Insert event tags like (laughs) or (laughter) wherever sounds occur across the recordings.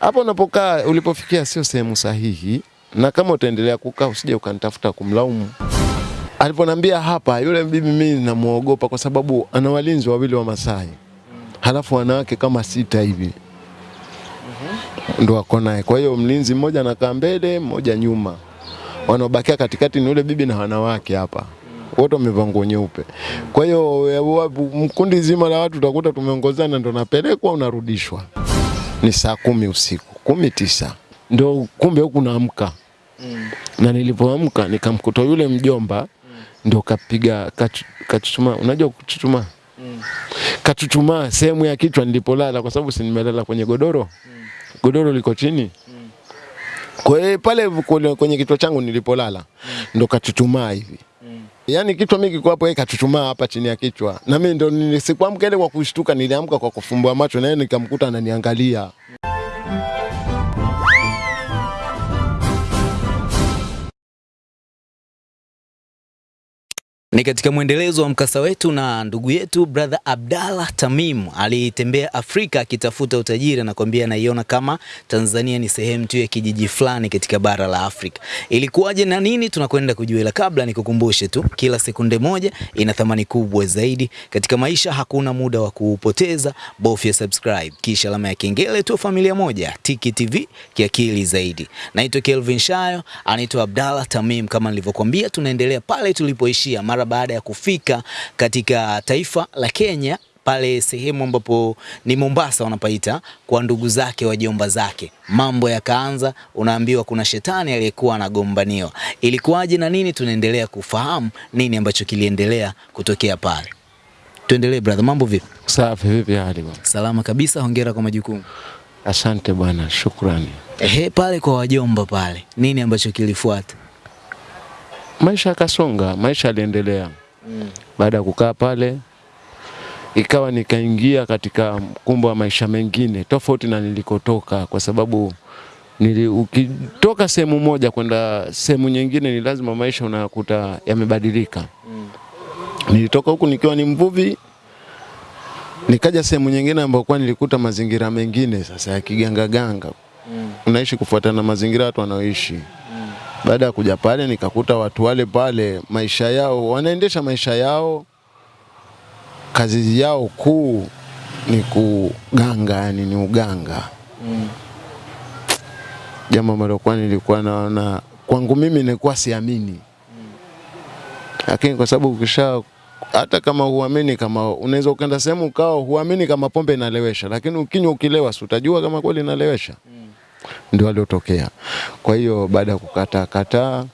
Hapo unapokaa ulipofikia sio sehemu sahihi, na kama utaendelea kukaa usije ukanitafuta kumlaumu. Aliponambia hapa, yule bibi mimi namuogopa kwa sababu ana walinzi wawili wa Masai, halafu wanawake kama sita hivi ndo wako naye. Kwa hiyo mlinzi mmoja anakaa mbele, mmoja nyuma, wanaobakia katikati ni yule bibi na wanawake hapa wote wamevaa nguo nyeupe. Kwa hiyo mkundi zima la watu utakuta tumeongozana, ndo napelekwa unarudishwa. Ni saa kumi usiku, kumi tisa ndo kumbe huku naamka mm. na nilipoamka nikamkuta yule mjomba mm. ndo kapiga kachu- kachuchumaa. Unajua kuchuchumaa? Kachuchumaa sehemu ya kichwa nilipolala, kwa sababu si nimelala kwenye godoro, mm. godoro liko chini. mm. Kwa pale kwenye kichwa changu nilipolala mm. ndo kachuchumaa hivi Yaani kichwa mimi kiko hapo, yeye kachuchumaa hapa chini ya kichwa, na mimi ndo sikuamka ile kwa kushtuka, niliamka kwa kufumbua macho, na yeye nikamkuta ananiangalia. Ni katika mwendelezo wa mkasa wetu na ndugu yetu brother Abdalla Tamim alitembea Afrika akitafuta utajiri, anakwambia anaiona kama Tanzania ni sehemu tu ya kijiji fulani katika bara la Afrika. Ilikuwaje na nini? Tunakwenda kujua, ila kabla nikukumbushe tu, kila sekunde moja ina thamani kubwa zaidi katika maisha. Hakuna muda wa kuupoteza, bofya subscribe kisha alama ya kengele tu, familia moja Tiki TV kiakili zaidi. Naitwa Kelvin Shayo, anaitwa Abdalla Tamim. Kama nilivyokuambia, tunaendelea pale tulipoishia mara baada ya kufika katika taifa la Kenya pale sehemu ambapo ni Mombasa wanapaita kwa ndugu zake wajomba zake, mambo yakaanza. Unaambiwa kuna shetani aliyekuwa anagombaniwa. Ilikuwaje na nini? Tunaendelea kufahamu nini ambacho kiliendelea kutokea pale. Tuendelee brother, mambo vipi? Safi, vipi hali bwana? Salama kabisa, hongera kwa majukumu. Asante bwana, shukrani. Ehe, pale kwa wajomba pale, nini ambacho kilifuata? Maisha yakasonga, maisha yaliendelea. Baada ya kukaa pale, ikawa nikaingia katika mkumbo wa maisha mengine tofauti na nilikotoka, kwa sababu nili, ukitoka sehemu moja kwenda sehemu nyingine ni lazima maisha unakuta yamebadilika. Mm. Nilitoka huku nikiwa ni mvuvi, nikaja sehemu nyingine ambayo kwa nilikuta mazingira mengine sasa ya kigangaganga. Unaishi kufuatana na mazingira watu wanaoishi. Baada ya kuja pale nikakuta watu wale pale maisha yao wanaendesha maisha yao, kazi yao kuu ni kuganga, yani ni uganga. mm. Jambo ambalo kwa nilikuwa naona kwangu mimi nilikuwa siamini, mm. lakini kwa sababu ukisha hata kama huamini, kama unaweza ukaenda sehemu ukao huamini kama pombe inalewesha, lakini ukinywa ukilewa, si utajua kama kweli inalewesha ndio aliotokea. Kwa hiyo baada ya kukataa kataa,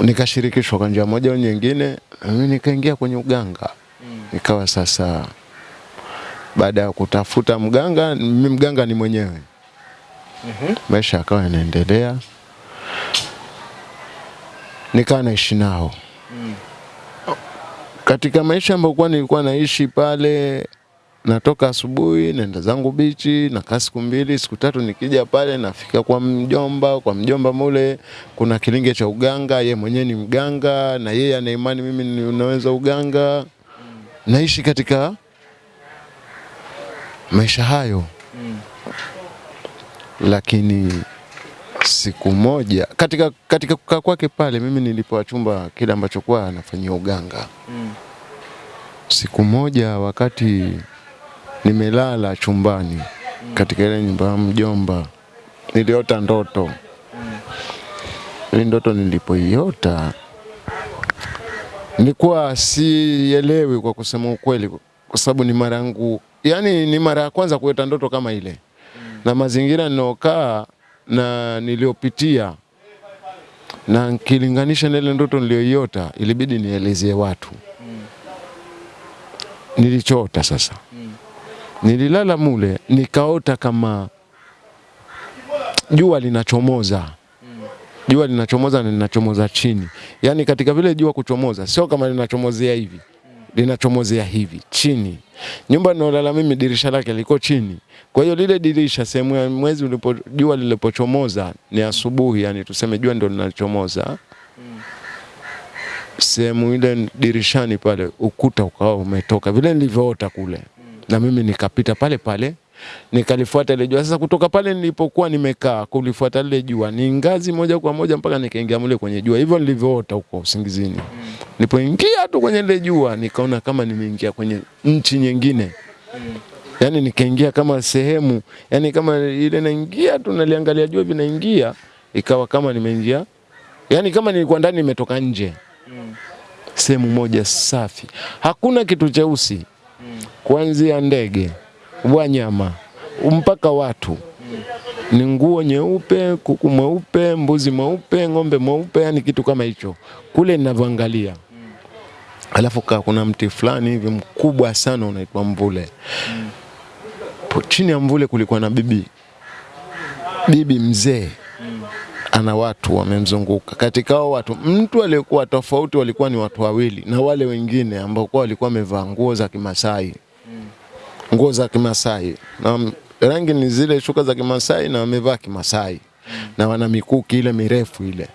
nikashirikishwa kwa njia moja au nyingine, mimi nikaingia kwenye uganga. ikawa sasa, baada ya kutafuta mganga, mimi mganga ni mwenyewe, maisha yakawa yanaendelea, nikawa naishi nao. Katika maisha ambayo kwa nilikuwa naishi pale natoka asubuhi naenda zangu bichi nakaa siku mbili siku tatu, nikija pale nafika kwa mjomba. Kwa mjomba mule kuna kilinge cha uganga, ye mwenyewe ni mganga na yeye ana imani mimi ninaweza uganga. Naishi katika maisha hayo, lakini siku moja katika, katika kukaa kwake pale, mimi nilipewa chumba kile ambacho kwa anafanyia uganga. Siku moja wakati nimelala chumbani katika ile nyumba ya mjomba, niliota ndoto. Ile ndoto nilipoiota nilikuwa sielewi kwa kusema ukweli, kwa sababu ni mara yangu, yani ni mara ya kwanza kuota ndoto kama ile, na mazingira ninaokaa na niliyopitia na nikilinganisha na ile ndoto niliyoiota, ilibidi nielezee watu nilichota sasa. Nililala mule nikaota kama jua linachomoza, jua linachomoza na linachomoza chini, yaani katika vile jua kuchomoza, sio kama linachomozea hivi, linachomozea hivi chini. Nyumba ninayolala mimi dirisha lake liko chini, kwa hiyo lile dirisha sehemu ya mwezi ulipo, jua lilipochomoza ni asubuhi, yani tuseme jua ndio linachomoza. Sehemu ile dirishani pale ukuta ukawa umetoka. Vile nilivyoota kule, na mimi nikapita pale pale nikalifuata ile jua. Sasa kutoka pale nilipokuwa nimekaa kulifuata lile jua ni ngazi moja kwa moja mpaka nikaingia mule kwenye jua, hivyo nilivyoota huko usingizini. Nilipoingia tu kwenye ile jua nikaona kama nimeingia kwenye nchi nyingine. Yani nikaingia kama sehemu yani kama ile naingia tu naliangalia jua hivi naingia ikawa kama nimeingia. Yani kama nilikuwa ndani nimetoka nje. Sehemu moja safi. Hakuna kitu cheusi kuanzia ndege wanyama mpaka watu. Ni nguo nyeupe kuku mweupe mbuzi mweupe ng'ombe mweupe yani kitu kama hicho. Kule ninavyoangalia. Alafu kaa kuna mti fulani hivi mkubwa sana unaitwa mvule. Chini ya mvule kulikuwa na bibi. Bibi mzee ana watu wamemzunguka. Katika hao watu mtu aliyekuwa tofauti walikuwa ni watu wawili, na wale wengine ambao kwa walikuwa wamevaa nguo za Kimasai, nguo za Kimasai. Na rangi ni zile shuka za Kimasai na wamevaa Kimasai. Na wana mikuki ile mirefu ile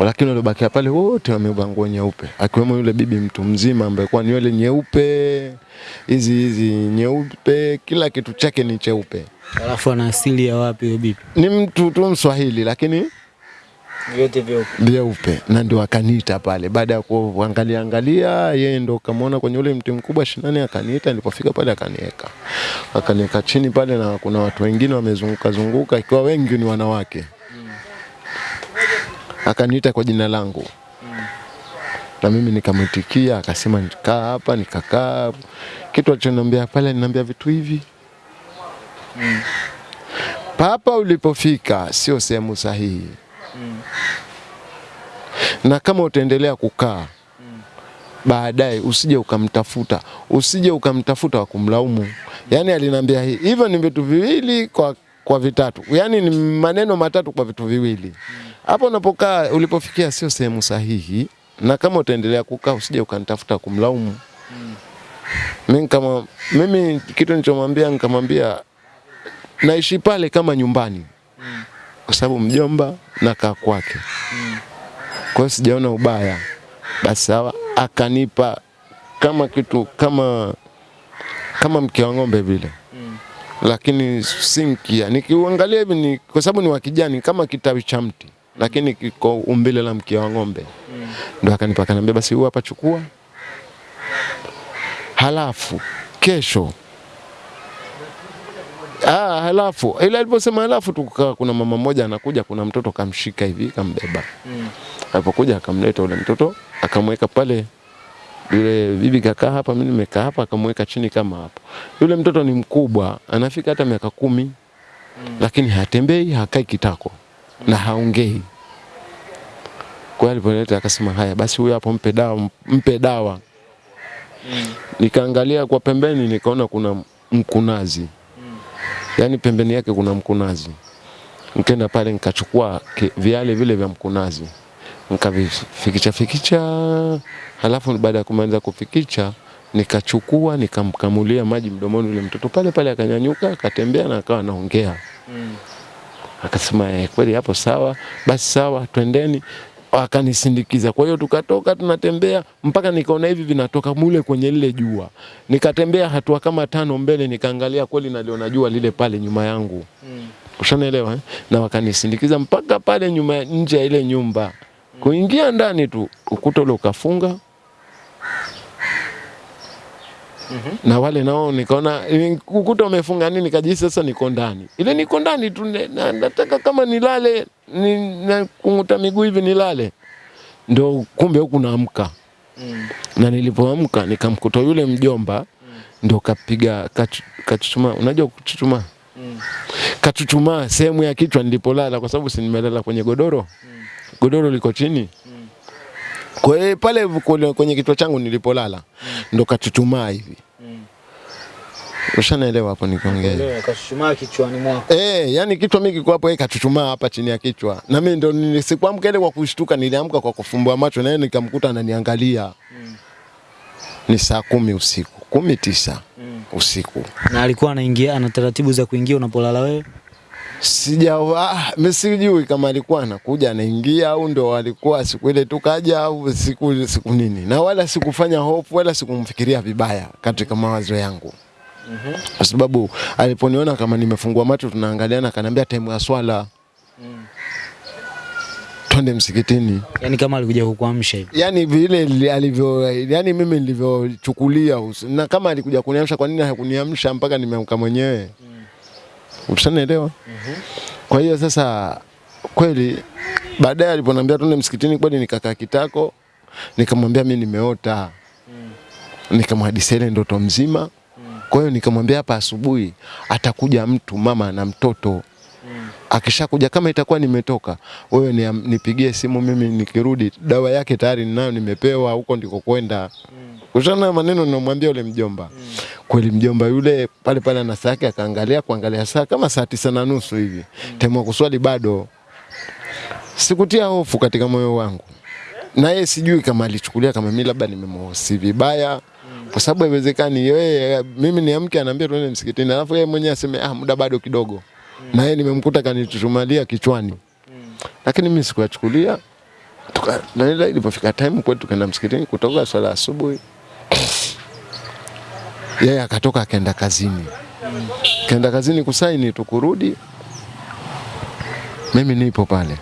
lakini waliobakia pale wote wamevaa nguo nyeupe, akiwemo yule bibi mtu mzima ambaye kwa nywele nyeupe hizi hizi nyeupe, kila kitu chake ni cheupe. Alafu ana asili ya wapi huyo bibi? Ni mtu tu Mswahili lakini Vyote vyeupe. vyeupe, na ndio akaniita pale. Baada ya kuangalia angalia, yeye ndo kamwona kwenye ule mti mkubwa shinani, akaniita. Nilipofika pale akaniweka, akaniweka chini pale, na kuna watu wengine wamezunguka zunguka, ikiwa wengi ni wanawake. Akaniita kwa jina langu na mimi nikamwitikia, akasema nikaa hapa, nikakaa. Kitu alichoniambia pale, aliniambia vitu hivi mm. papa ulipofika sio sehemu sahihi mm. na kama utaendelea kukaa baadaye usije ukamtafuta, usije ukamtafuta wa kumlaumu. yani aliniambia hii. hivyo ni vitu viwili kwa, kwa vitatu, yani ni maneno matatu kwa vitu viwili. Hapo unapokaa ulipofikia sio sehemu sahihi, na kama utaendelea kukaa usije ukanitafuta kumlaumu. Mimi kama mimi kitu nilichomwambia nikamwambia naishi pale kama nyumbani, Mm. kwa sababu mjomba nakaa kwake Mm. kwa hiyo sijaona ubaya. Basi sawa, akanipa kama kitu kama kama mke wa ng'ombe vile Mm. lakini si mkia. Nikiuangalia hivi ni kwa sababu ni wa kijani kama kitawi cha mti, lakini kiko umbile la mkia wa ng'ombe. Ndo akanipa akaniambia, basi huu hapa chukua, halafu kesho Ah, halafu ila aliposema halafu tu kuna mama mmoja anakuja, kuna mtoto kamshika hivi kambeba. Mm. Alipokuja akamleta ule mtoto akamweka pale, yule bibi kakaa hapa, mimi nimekaa hapa, akamweka chini kama hapo. Yule mtoto ni mkubwa, anafika hata miaka kumi, mm. lakini hatembei, hakai kitako na haongei. Kwa hiyo alipoleta akasema, haya basi, huyu hapo mpe dawa, mpe dawa. Nikaangalia kwa pembeni, nikaona kuna mkunazi yaani pembeni yake kuna mkunazi. Nikaenda pale nikachukua viale vile vya mkunazi nikavifikicha fikicha, halafu baada ya kumaliza kufikicha nikachukua nikamkamulia maji mdomoni yule mtoto pale pale, akanyanyuka akatembea na akawa anaongea. Akasema eh, kweli hapo sawa, basi sawa, twendeni. Akanisindikiza. Kwa hiyo tukatoka tunatembea mpaka nikaona hivi vinatoka mule kwenye lile jua. Nikatembea hatua kama tano mbele, nikaangalia kweli naliona jua lile pale nyuma yangu. mm. Ushanaelewa eh? Na wakanisindikiza mpaka pale nyuma nje ya ile nyumba. Kuingia ndani tu ukuta ule ukafunga. Na wale nao nikaona ukuta umefunga nini, nikajisi sasa niko ndani. Ile niko ndani tu na, nataka kama nilale ni, na kunguta miguu hivi nilale. ndo kumbe huku naamka. Na nilipoamka nikamkuta yule mjomba ndo kapiga kachu- kachuchuma. Unajua kuchuchuma? Kachuchumaa sehemu ya kichwa nilipolala, kwa sababu si nimelala kwenye godoro. Godoro liko chini. Kwa hiyo pale kwenye kichwa changu nilipolala mm. ndo kachuchumaa hivi. mm. Ushanaelewa hapo nikiongea? Kashumaa kichwani mwako. Eh, yani kichwa mimi kiko hapo, yeye kachuchumaa hapa chini ya kichwa. Na mimi ndo nilisikwamka ile kwa kushtuka, niliamka kwa kufumbua macho na yeye nikamkuta ananiangalia. Mm. Ni saa kumi usiku, kumi tisa usiku. Na alikuwa anaingia ana taratibu za kuingia unapolala wewe? Sija ah, mimi sijui kama alikuwa anakuja anaingia au ndo alikuwa siku ile tukaja au siku siku nini. Na wala sikufanya hofu wala sikumfikiria vibaya katika mawazo yangu. kwa sababu aliponiona kama nimefungua macho tunaangaliana, akaniambia time ya swala twende msikitini. Yaani kama alikuja kukuamsha hivi. Yani vile alivyo, yani mimi nilivyochukulia na kama alikuja kuniamsha, kwa nini hakuniamsha mpaka nimeamka mwenyewe? Ushanielewa? Kwa hiyo sasa kweli baadaye aliponiambia tuende msikitini, kweli nikakaa kitako, nikamwambia mimi nimeota, nikamhadisia ile ndoto mzima. Kwa hiyo nikamwambia hapa asubuhi atakuja mtu, mama na mtoto Mm. akishakuja kama itakuwa nimetoka, wewe ni, nipigie simu mimi nikirudi, dawa yake tayari ninayo, nimepewa huko ndiko kwenda. Mm. Kushana maneno namwambia yule mjomba. Kweli mjomba yule pale pale na saa yake akaangalia kuangalia saa kama saa tisa na nusu hivi. Time ya kuswali bado. Sikutia hofu katika moyo wangu. Na yeye sijui kama alichukulia kama mimi labda nimemhosi vibaya. Kwa sababu haiwezekani yeye mimi niamke anaambia tuende msikitini alafu yeye mwenyewe aseme ah muda bado kidogo. Na yeye nimemkuta kanitushumalia kichwani. Lakini mimi sikuyachukulia. Na ile ilipofika time kwetu tukaenda msikitini kutoka swala asubuhi. Yeye akatoka akaenda kazini. Kaenda kazini kusaini tukurudi. Mimi nipo pale.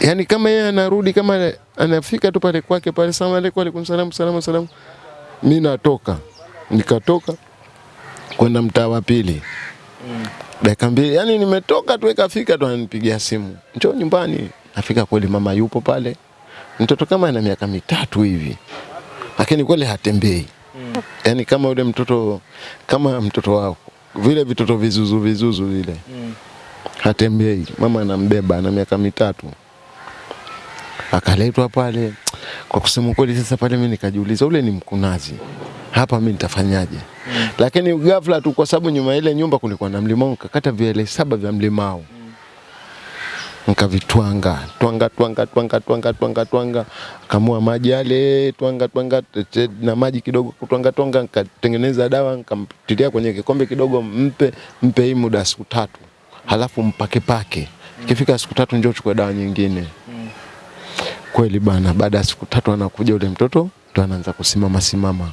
yani kama yeye anarudi kama anafika tu pale kwake pale salamu alaykum alaykum salamu salamu salamu. Mimi natoka. Nikatoka kwenda mtaa wa pili. Dakika mbili, yani nimetoka tu ikafika tu ananipigia simu. Njoo nyumbani. Nafika kweli mama yupo pale. Mtoto kama ana miaka mitatu hivi. Lakini kweli hatembei. Yaani kama yule mtoto kama mtoto wako vile vitoto vizuzu vizuzu vile mm. hatembei. Mama anambeba ana miaka mitatu, akaletwa pale. Kwa kusema kweli, sasa pale mimi nikajiuliza, ule ni mkunazi, hapa mimi nitafanyaje? Mm. Lakini ghafla tu, kwa sababu nyuma ile nyumba kulikuwa na mlimao, nikakata vile saba vya mlimao nikavitwanga twanga twanga twanga twanga twanga twanga, kamua maji yale twanga twanga na maji kidogo twanga twanga, nikatengeneza dawa nikamtilia kwenye kikombe kidogo, mpe mpe hii muda siku tatu, halafu mpake pake. Ikifika siku tatu njoo chukua dawa nyingine. Kweli bana, baada ya siku tatu anakuja ule mtoto ndo anaanza kusimama simama.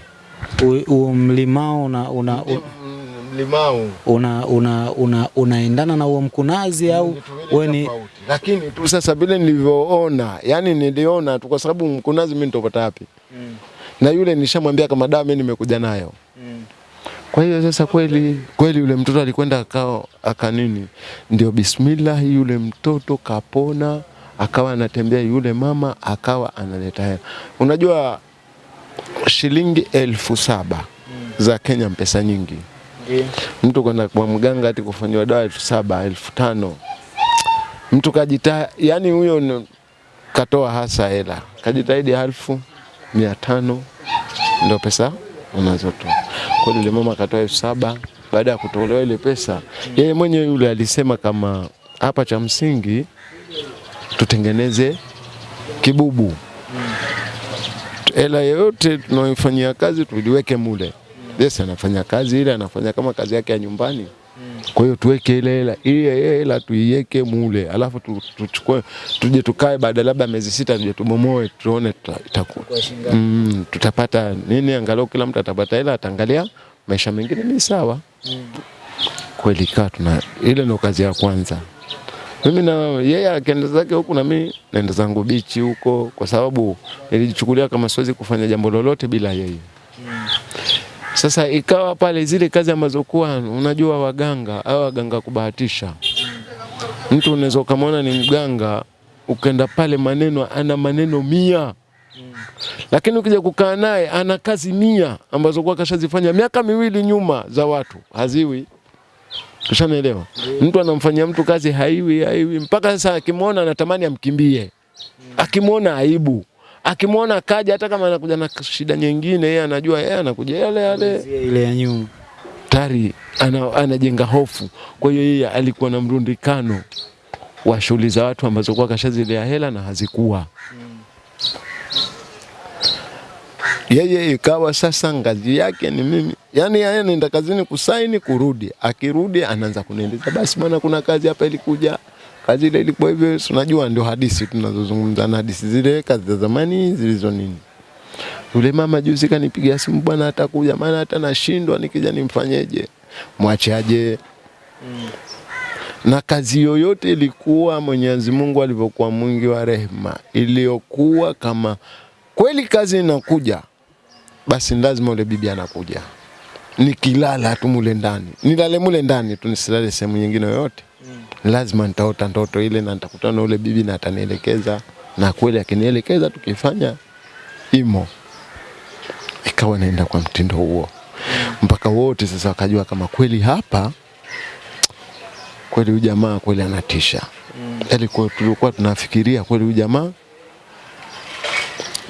Huo mlimao una, una, una, Mlimao una, una, una, unaendana na huo mkunazi au wewe ni lakini tu sasa vile nilivyoona, yani niliona tu, kwa sababu mkunazi mimi nitopata wapi? Mm. Na yule nishamwambia kama dawa mimi nimekuja nayo. Mm. Kwa hiyo sasa kweli kweli yule mtoto alikwenda akao akanini, ndio bismillah, yule mtoto kapona, akawa anatembea, yule mama akawa analeta hela. Unajua shilingi elfu saba za Kenya mpesa nyingi mtu kwenda kwa mganga ati kufanyiwa dawa elfu saba elfu tano. Mtu kajita yani huyo katoa hasa hela. Kajitahidi elfu mia tano ndio pesa unazotoa. Kweli yule mama akatoa elfu saba baada ya kutolewa ile pesa yeye mwenyewe yule alisema kama hapa cha msingi tutengeneze kibubu. Hela yoyote tunaoifanyia kazi tuliweke mule. Yes, anafanya kazi ile, anafanya kama kazi yake ya nyumbani. Kwa hiyo tuweke ile hela, ile hela tuiweke mule, alafu tu- tuchukue, tuje tukae baada labda miezi sita, tuje tubomoe, tuone tuta- itakuwa mm, tutapata nini, angalau kila mtu atapata hela, ataangalia maisha mengine ni sawa. Mm. Kweli kaa tuna ile ndio kazi ya kwanza. Mimi na yeye akaenda zake huku na mimi naenda zangu bichi huko, kwa sababu nilijichukulia kama siwezi kufanya jambo lolote bila yeye. Sasa ikawa pale zile kazi ambazo kuwa unajua waganga au waganga kubahatisha, mtu unaweza ukamwona ni mganga ukenda pale maneno ana maneno mia. Lakini ukija kukaa naye ana kazi mia ambazo kwa kashazifanya miaka miwili nyuma za watu. Haziwi. Ushanielewa? Mtu anamfanyia mtu kazi haiwi haiwi, mpaka sasa akimwona anatamani amkimbie, akimwona aibu, akimwona kaja, hata kama anakuja na shida nyingine, yeye anajua yeye anakuja yale yale. Ile ya nyuma? tayari ana, anajenga hofu. Kwa hiyo yeye alikuwa na mrundikano wa shughuli za watu ambazo kwa kashazilea hela na hazikuwa. Yeye ikawa sasa ngazi yake ni mimi, yani yeye anaenda kazini kusaini kurudi, akirudi anaanza kunieleza basi bwana, kuna kazi hapa ilikuja, kazi ile ilikuwa hivyo. Unajua ndio hadithi tunazozungumza na hadithi zile, kazi za zamani zilizo nini. Yule mama juzi kanipigia simu, bwana atakuja, maana hata nashindwa nikija nimfanyeje, mwachaje? na kazi yoyote ilikuwa Mwenyezi Mungu alivyokuwa mwingi wa rehema, iliyokuwa kama kweli kazi inakuja, basi lazima ule bibi anakuja. Nikilala tu mule ndani, nilale mule ndani tu, nisilale sehemu nyingine yoyote, lazima nitaota ndoto ile na nitakutana na ule bibi na atanielekeza, na kweli akinielekeza tukifanya imo, ikawa naenda kwa mtindo huo mpaka wote sasa wakajua kama kweli hapa kweli huyu jamaa kweli anatisha. Mm. Yaani kwa tulikuwa tunafikiria kweli huyu jamaa,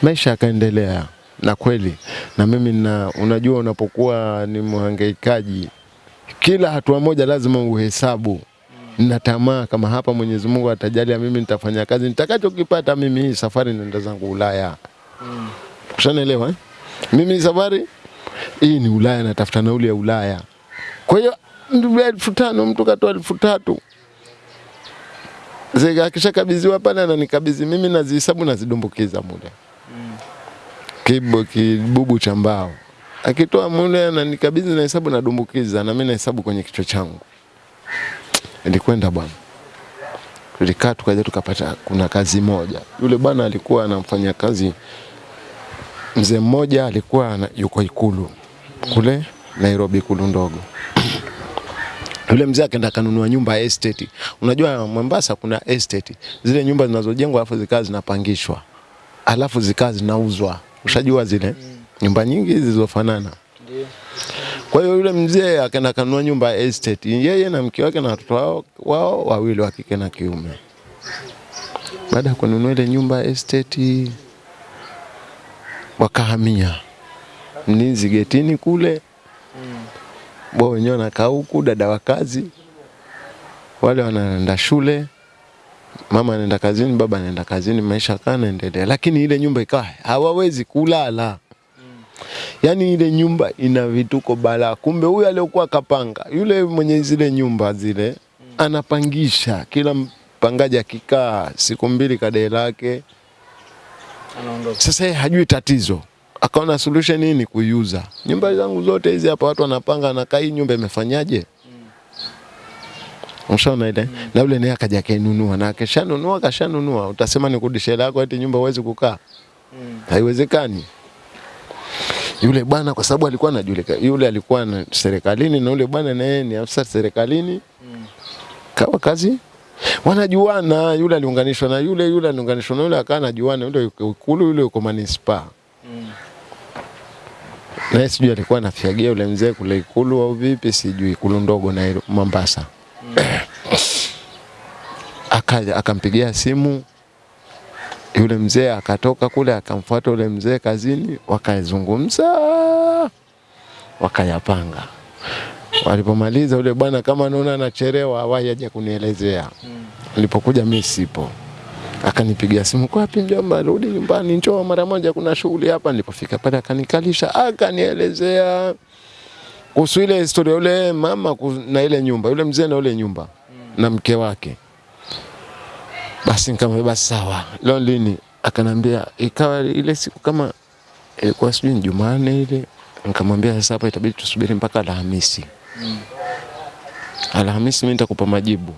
maisha yakaendelea na kweli, na mimi na unajua, unapokuwa ni mhangaikaji, kila hatua moja lazima uhesabu na tamaa kama hapa Mwenyezi Mungu atajalia mimi nitafanya kazi nitakachokipata mimi hii safari nenda zangu Ulaya. Mm. Ushanielewa eh? Mimi safari hii ni Ulaya natafuta nauli ya Ulaya. Kwa hiyo elfu tano mtu katoa elfu tatu Zega akishakabidhiwa pale ananikabidhi mimi nazihesabu nazidumbukiza mule mm. kibo kibubu cha mbao akitoa mule ananikabidhi na hesabu nadumbukiza na mimi nahesabu kwenye kichwa changu ilikwenda bwana. Tulikaa tukaja tukapata kuna kazi moja. Yule bwana alikuwa anamfanya kazi. Mzee mmoja alikuwa na, yuko ikulu kule Nairobi ikulu ndogo. (clears throat) Yule mzee akaenda kanunua nyumba ya estate. Unajua Mombasa kuna estate, zile nyumba zinazojengwa alafu zikaa zinapangishwa, alafu zikaa zinauzwa. Ushajua zile? Nyumba nyingi zilizofanana. Kwa hiyo yule mzee akaenda kanunua nyumba ya estate, yeye na mke wake na watoto wao, wao wawili wa kike na kiume. Baada ya kununua ile nyumba estate, wakahamia Mninzi getini kule mm. wao wenyewe wanakaa huku, dada wa kazi, wale wanaenda shule, mama anaenda kazini, baba anaenda kazini, maisha kaa naendelea, lakini ile nyumba ikawa hawawezi kulala. Yaani ile nyumba ina vituko balaa. Kumbe huyu aliyokuwa kapanga, yule mwenye zile nyumba zile anapangisha, kila mpangaji akikaa siku mbili kadee lake Anaondoka. sasa yeye hajui tatizo, akaona solution hii ni kuiuza nyumba zangu zote hizi hapa, watu wanapanga nakaa, hii nyumba imefanyaje? Ushaona ile Mm. na yule naye akaja kainunua, na akishanunua kashanunua, utasema ni kurudisha hela yako eti nyumba huwezi kukaa? Mm. Haiwezekani. Yule bwana kwa sababu alikuwa anajulikana, yule alikuwa na serikalini na yule bwana naye ni afisa serikalini, kawa kazi wanajuana. Yule aliunganishwa na yule, yule aliunganishwa na yule, akawa anajuana. Yule yuko Ikulu, yule yuko manispaa naye sijui alikuwa anafiagia yule mzee kule Ikulu au vipi, sijui Ikulu ndogo na Mombasa. Akaja akampigia simu yule mzee, akatoka kule akamfuata yule mzee kazini, wakazungumza wakayapanga. Walipomaliza yule bwana kama anaona anachelewa, awahi aje kunielezea. Nilipokuja mimi sipo, akanipigia simu, kwa mjomba, rudi nyumbani, njoo mara moja, kuna shughuli hapa. Nilipofika pale akanikalisha, akanielezea kuhusu ile historia yule mama na ile nyumba, yule mzee na ile nyumba na mke wake. Basi nikamwambia basi sawa, leo lini? Akanambia ikawa ile siku kama ilikuwa sijui ni Jumanne ile, nikamwambia sasa hapa itabidi tusubiri mpaka Alhamisi. Mm. Alhamisi mimi nitakupa majibu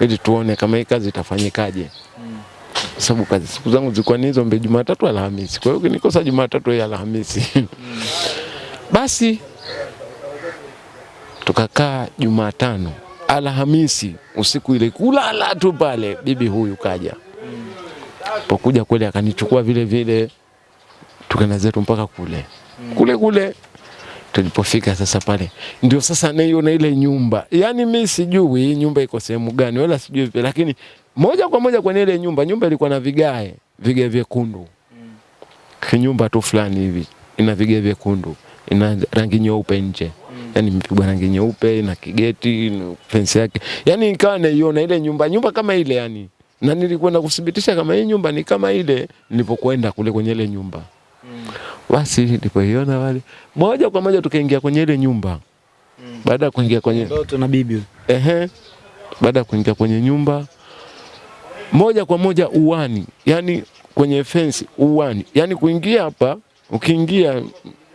ili tuone kama hii kazi itafanyikaje. Mm. sababu kazi siku zangu zilikuwa ni hizo mbe Jumatatu, Alhamisi. Kwa hiyo ukinikosa Jumatatu ya Alhamisi. Mm. (laughs) Basi tukakaa Jumatano, Alhamisi usiku ile kulala tu pale, bibi huyu kaja. Pokuja kweli akanichukua vile vile, tukaenda zetu mpaka kule. Kule kule tulipofika sasa pale. Ndio sasa naiona ile nyumba, Yani mi sijui hii nyumba iko sehemu gani wala sijui vipi, lakini moja kwa moja kwenye ile nyumba, nyumba ilikuwa na vigae vigae vyekundu, kinyumba tu fulani hivi ina vigae vyekundu, ina rangi nyeupe nje yani imepigwa rangi nyeupe na kigeti na fence yake, yani nikawa naiona ile nyumba nyumba kama ile yani, na nilikwenda kuthibitisha kama hii nyumba ni kama ile nilipokwenda kule kwenye ile nyumba. Basi nilipoiona wale moja kwa moja tukaingia kwenye ile nyumba. Baada ya kuingia kwenye Ndoto na bibi. ehe, baada ya kuingia kwenye nyumba moja kwa moja uwani, yani kwenye fence uwani, yani kuingia hapa ukiingia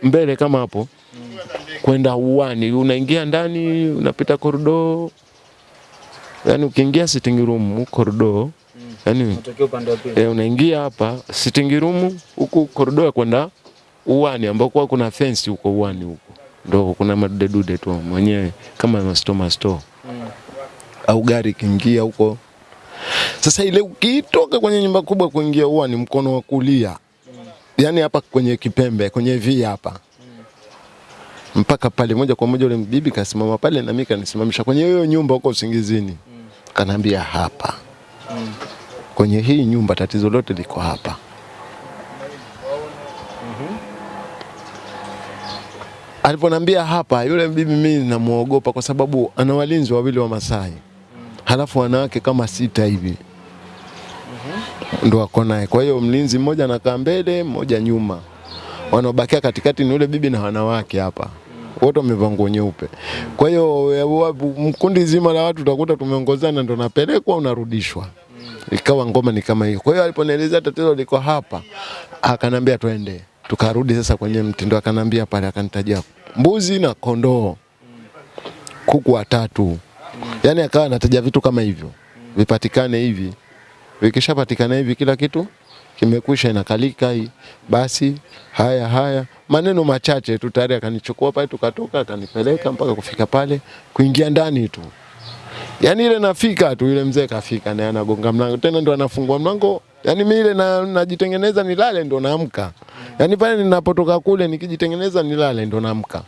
mbele kama hapo kwenda uani, unaingia ndani, unapita korido, yani ukiingia sitting room korido, yani wa pili. e, unaingia hapa sitting room huku korido ya kwenda uani ambako kuna fence huko uani huko. Ndo kuna madudedude tu mwenyewe kama masto masto. Au gari ikiingia huko. Sasa ile ukitoka kwenye nyumba kubwa kuingia uani mkono wa kulia, yani hapa kwenye kipembe kwenye vi hapa mpaka pale moja kwa moja, ule bibi kasimama pale na mimi kanisimamisha kwenye hiyo nyumba huko usingizini, Mm. kanaambia hapa. Mm. kwenye hii nyumba tatizo lote liko hapa. Aliponambia hapa, yule bibi mimi namuogopa kwa sababu ana walinzi wawili wa Masai, halafu wanawake kama sita hivi. Ndo wako naye. Kwa hiyo mlinzi mmoja anakaa mbele, mmoja nyuma, wanaobakia katikati ni yule bibi na wanawake hapa wote wamevaa nguo nyeupe. Kwa hiyo mkundi zima la watu utakuta tumeongozana, ndo napelekwa unarudishwa. Ikawa ngoma ni kama hiyo. Kwa hiyo aliponielezea tatizo liko hapa, akanambia twende. Tukarudi sasa kwenye mtindo, akanambia pale, akanitajia mbuzi na kondoo, kuku watatu, yaani akawa anataja vitu kama hivyo vipatikane hivi vikishapatikana hivi kila kitu kimekwisha inakalika hii. Basi haya haya. Maneno machache tu tayari akanichukua pale tukatoka akanipeleka mpaka kufika pale kuingia ndani tu. Yani ile nafika tu yule mzee kafika naye anagonga mlango. Tena ndo anafungua mlango. Yani mimi ile na, najitengeneza nilale ndo naamka. Yani pale ninapotoka kule nikijitengeneza nilale ndo naamka.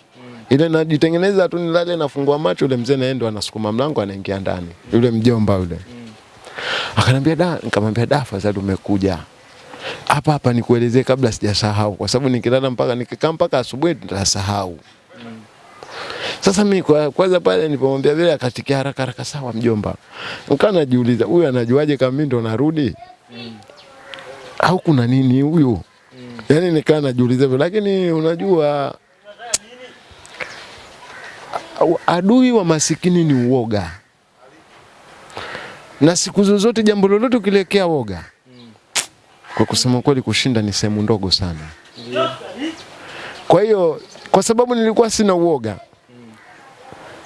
Ile najitengeneza tu nilale nafungua macho yule mzee naye ndo anasukuma mlango anaingia ndani. Yule mjomba yule. Akanambia da, nikamwambia da, fadhali umekuja hapa hapa nikuelezee kabla sijasahau, kwa sababu nikilala mpaka nikikaa mpaka asubuhi nitasahau. Sasa mimi kwa kwanza pale nilipomwambia vile akatikia haraka haraka, sawa mjomba. Nikaa najiuliza huyu anajuaje kama mimi ndo narudi au kuna nini huyu? yani nikaa najiuliza vile, lakini unajua adui wa masikini ni uoga na siku zozote jambo lolote ukilekea woga, kwa kusema kweli, kushinda ni sehemu ndogo sana. Kwa hiyo kwa sababu nilikuwa sina uoga,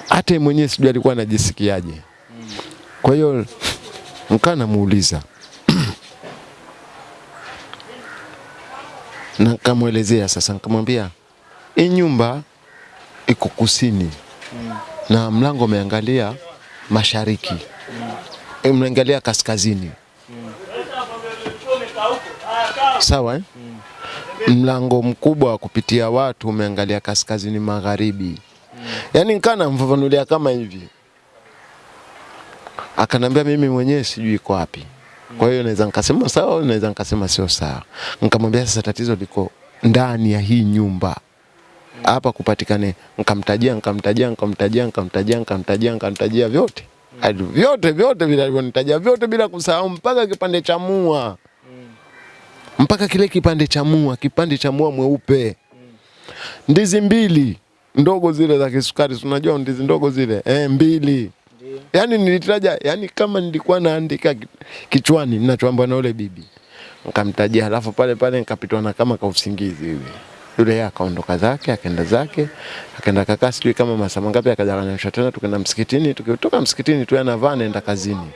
hata mwenyewe sijui alikuwa anajisikiaje. Kwa hiyo nikaa namuuliza (clears throat) na nikamwelezea sasa, nikamwambia hii nyumba iko kusini na mlango umeangalia mashariki mm. mnaangalia kaskazini sawa eh? mlango mkubwa wa kupitia watu umeangalia kaskazini magharibi. Yaani nikaa namfafanulia kama hivi. Akanambia mimi mwenyewe sijui iko wapi. Kwa hiyo naweza nikasema sawa au naweza nikasema sio sawa. Nikamwambia sasa tatizo liko ndani ya hii nyumba. Hapa kupatikane nikamtajia nikamtajia nikamtajia nikamtajia nikamtajia nikamtajia vyote. Hadi vyote vyote vile alivyonitajia vyote bila kusahau mpaka kipande cha mua mpaka kile kipande cha mua kipande cha mua mweupe. Ndizi mbili ndogo zile za kisukari unajua ndizi ndogo zile? Eh, mbili. Yaani nilitaja yani kama nilikuwa naandika kichwani ninachoambiwa na yule bibi. Nikamtajia halafu pale pale nikapitwa na kama kausingizi hivi. Yule yeye akaondoka zake akaenda zake akaenda kakaa sijui kama masaa mangapi akaja kanyosha tena tukaenda msikitini tukitoka msikitini tu anavaa anaenda kazini.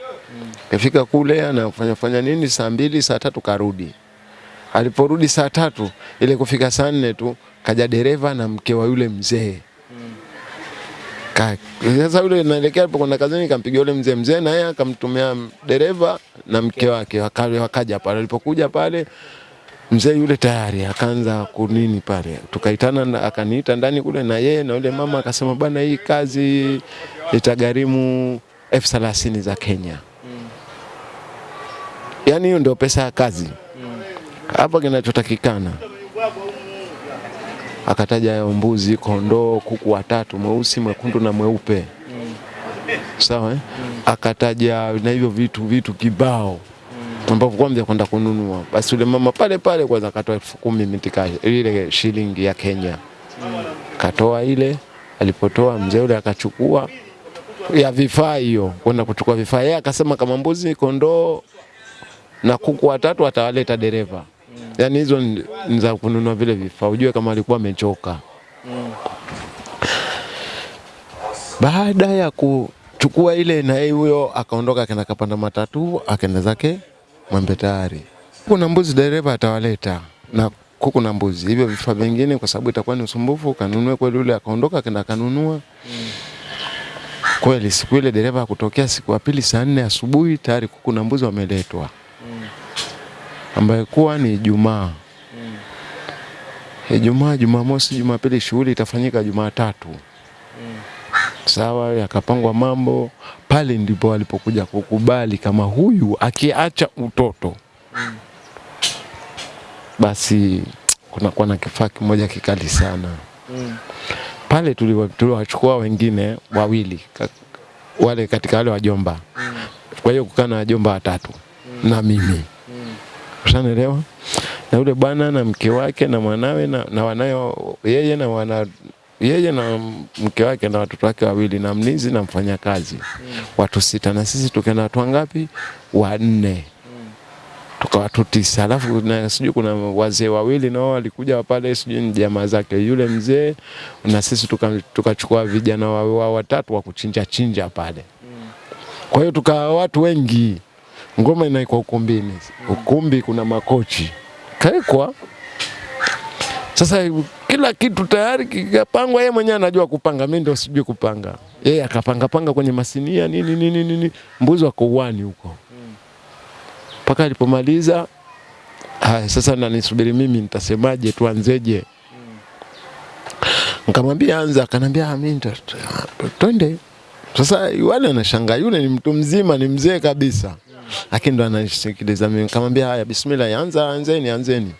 Kafika kule anafanya fanya nini saa mbili saa tatu karudi aliporudi saa tatu ile kufika saa nne tu kaja dereva na mke wa yule mzee. Ka- sasa yule naelekea alipokwenda kazini kampigia yule mzee mzee na yeye akamtumia dereva na mke wake waka- wakaja pale. Alipokuja pale mzee yule tayari akaanza kunini pale. Tukaitana akaniita ndani kule na yeye na yule mama akasema bwana hii kazi itagharimu elfu thelathini za Kenya. Yaani hiyo ndio pesa ya kazi hapa kinachotakikana akataja mbuzi, kondoo, kuku watatu, mweusi, mwekundu na mweupe. Sawa eh? Akataja na hivyo vitu vitu kibao ambapo kwanza kwenda kununua. Basi yule mama pale pale kwanza akatoa elfu kumi mitika ile shilingi ya Kenya, katoa ile. Alipotoa mzee yule akachukua ya vifaa hiyo kwenda kuchukua vifaa, yeye akasema kama mbuzi, kondoo na kuku watatu atawaleta dereva Yaani hizo ni za kununua vile vifaa, ujue kama alikuwa amechoka. Baada ya kuchukua ile na yeye huyo akaondoka, akaenda kapanda matatu, akaenda zake Mwembe Tayari. Kuna mbuzi dereva atawaleta na kuku na mbuzi, hivyo vifaa vingine, kwa sababu itakuwa ni usumbufu, kanunue kweli. Ule akaondoka akaenda kanunua mm. kweli. Siku ile dereva akutokea siku ya pili saa nne asubuhi tayari kuku na mbuzi wameletwa, ambayo kuwa ni Ijumaa. Ijumaa, Jumamosi, Jumapili shughuli itafanyika Jumatatu. Sawa, yakapangwa mambo pale, ndipo walipokuja kukubali kama huyu akiacha utoto. Basi kunakuwa na kifaa kimoja kikali sana. Pale. Tuliwachukua wengine wawili wale katika wale wajomba, kwa hiyo kukaa na wajomba watatu na mimi Ushanielewa? Na yule bwana na mke wake na mwanawe na, na wanayo yeye na wana yeye na mke wake na watoto wake wawili na mlinzi na mfanyakazi watu sita, na sisi tukaenda watu wangapi? Wanne. Tuka watu tisa, alafu na sijui kuna wazee wawili nao walikuja pale, sijui ni jamaa zake. Yule mzee, na sisi tukachukua tuka- vijana wa, wa watatu wa kuchinja chinja pale. Kwa hiyo tukawa watu wengi, ngoma inaikwa ukumbini, ukumbi kuna makochi kaikwa. Sasa kila kitu tayari kikapangwa, yeye mwenyewe anajua kupanga, mimi ndio sijui kupanga. Yeye akapanga panga kwenye masinia nini nini nini, mbuzi wako uwani huko mpaka alipomaliza. Haya, sasa nanisubiri mimi, nitasemaje? Tuanzeje? Nikamwambia anza, akanambia "Ah, mimi twende. Sasa yule anashangaa, yule ni mtu mzima, ni mzee kabisa, lakini ndo anasikiliza mimi. Nikamwambia haya, bismillah, anza, anzeni, anzeni.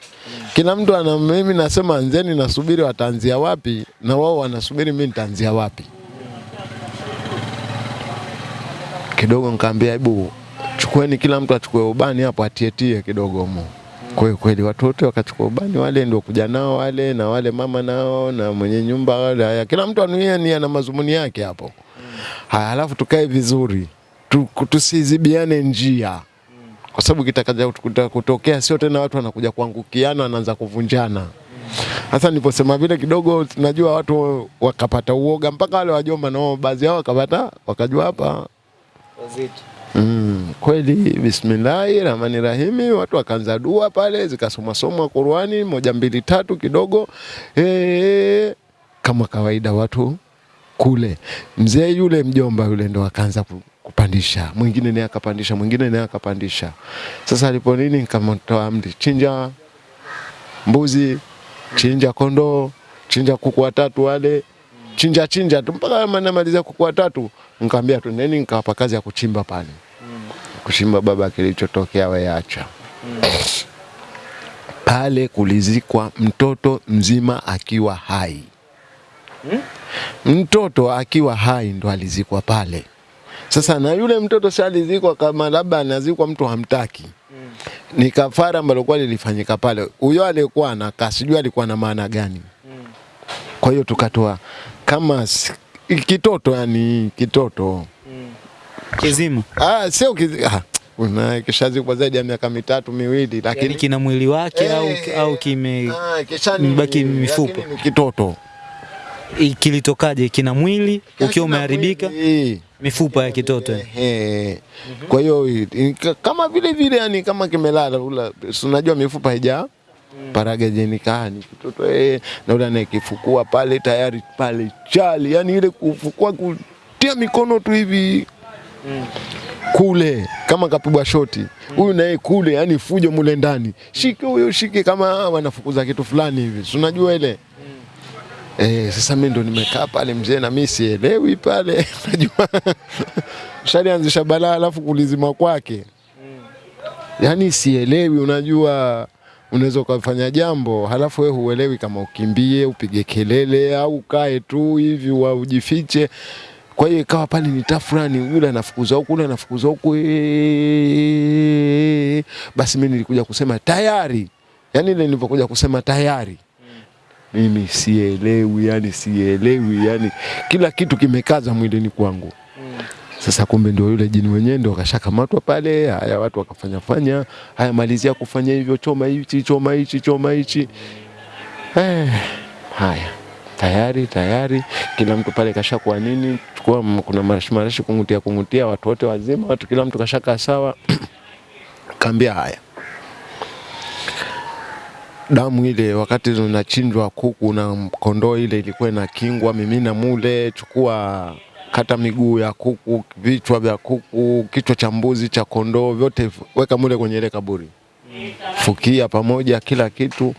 Kila mtu ana, mimi nasema anzeni, nasubiri wataanzia wapi, na wao wanasubiri mimi nitaanzia wapi. Kidogo nikamwambia hebu chukueni, kila mtu achukue ubani hapo atietie kidogo mo Kwa kweli watu wote wakachukua ubani, wale ndio kuja nao wale na wale mama nao na mwenye nyumba wale, haya kila mtu anuia nia na mazumuni yake hapo. Haya, halafu tukae vizuri tu, tusizibiane njia kwa sababu kitakaja kutokea sio tena watu wanakuja kuangukiana, wanaanza kuvunjana. Sasa niliposema vile kidogo, tunajua watu wakapata uoga, mpaka wale wajomba nao baadhi yao wakapata wakajua hapa Mm, kweli bismillahi rahmani rahimi, watu wakaanza dua pale, zikasomwasomwa Qurani moja mbili tatu kidogo e, kama kawaida watu kule. Mzee yule mjomba yule ndo akaanza kupandisha, mwingine naye akapandisha, mwingine naye akapandisha. Sasa alipo nini, nikamtoa amri, chinja mbuzi, chinja kondoo, chinja kuku watatu wale. Chinja chinja tu. Mpaka namaliza kuku watatu, nikamwambia tu neni, nikawapa kazi ya kuchimba pale. Kuchimba baba, kilichotokea weacha pale. Kulizikwa mtoto mzima akiwa hai, mtoto akiwa hai ndo alizikwa pale. Sasa na yule mtoto si alizikwa kama labda anazikwa mtu hamtaki, ni kafara ambalo kwa lilifanyika pale. Huyo aliyekuwa anakaa sijui alikuwa na maana gani. Kwa hiyo tukatoa kama kitoto, yani kitoto Kizima. Ah, sio kizimu ah, una kishazikwa zaidi ya miaka mitatu miwili, lakini kina mwili wake au, Eh, au kime ah, mbaki mifupa. kitoto kilitokaje? Kina mwili ukiwa umeharibika. Mifupa ya kitoto. Kwa hiyo kama vile vile yani kama kimelala ula, unajua mifupa haija paraga jenika ni kitoto eh, na ule anayekifukua pale tayari pale chali, yani ile kufukua kutia mikono tu hivi kule kama kapigwa shoti. Huyu naye kule, yani fujo mule ndani, shike huyo shike, kama wanafukuza kitu fulani hivi, si unajua ile Eh, sasa mimi ndo nimekaa pale mzee, na mimi sielewi pale, (laughs) najua shalianzisha balaa, alafu kulizima kwake, yaani sielewi. Unajua, unaweza ukafanya jambo halafu wewe huelewi kama ukimbie, upige kelele au ukae tu hivi wa ujifiche. Kwa hiyo ikawa pale ni tafurani, yule anafukuza huku, yule anafukuza huku, eh, basi mimi nilikuja kusema tayari, yaani ile nilipokuja kusema tayari mimi sielewi, yani sielewi, yani kila kitu kimekaza mwilini kwangu. Sasa kumbe ndio yule jini wenyewe ndio akashakamatwa pale. Haya, watu wakafanya fanya, haya, malizia kufanya hivyo, choma hichi, choma hichi, choma hichi. Eh, haya tayari tayari, kila mtu pale kashakuwa nini, chukua kuna marashi marashi kungutia kungutia, watu wote wazima, watu kila mtu kashaka sawa. (clears throat) Kaambia haya, damu ile wakati zinachinjwa kuku na kondoo ile ilikuwa inakingwa, mimina mule, chukua kata miguu ya kuku, vichwa vya kuku, kichwa cha mbuzi, cha kondoo, vyote weka mule kwenye ile kaburi, fukia pamoja, kila kitu,